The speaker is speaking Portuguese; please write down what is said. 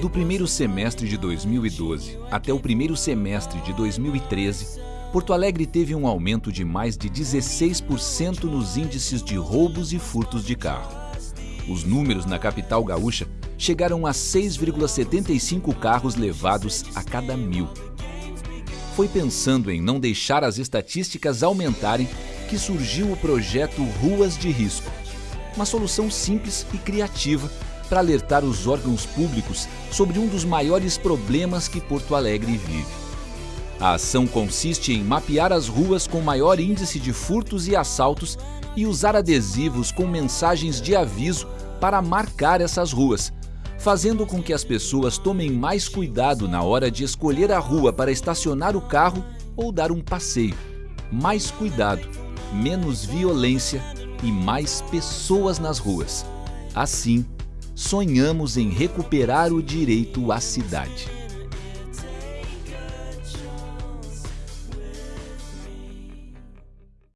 Do primeiro semestre de 2012 até o primeiro semestre de 2013, Porto Alegre teve um aumento de mais de 16% nos índices de roubos e furtos de carro. Os números na capital gaúcha chegaram a 6,75 carros levados a cada mil. Foi pensando em não deixar as estatísticas aumentarem que surgiu o projeto Ruas de Risco, uma solução simples e criativa para alertar os órgãos públicos sobre um dos maiores problemas que Porto Alegre vive. A ação consiste em mapear as ruas com maior índice de furtos e assaltos e usar adesivos com mensagens de aviso para marcar essas ruas, fazendo com que as pessoas tomem mais cuidado na hora de escolher a rua para estacionar o carro ou dar um passeio. Mais cuidado, menos violência e mais pessoas nas ruas. Assim, sonhamos em recuperar o direito à cidade.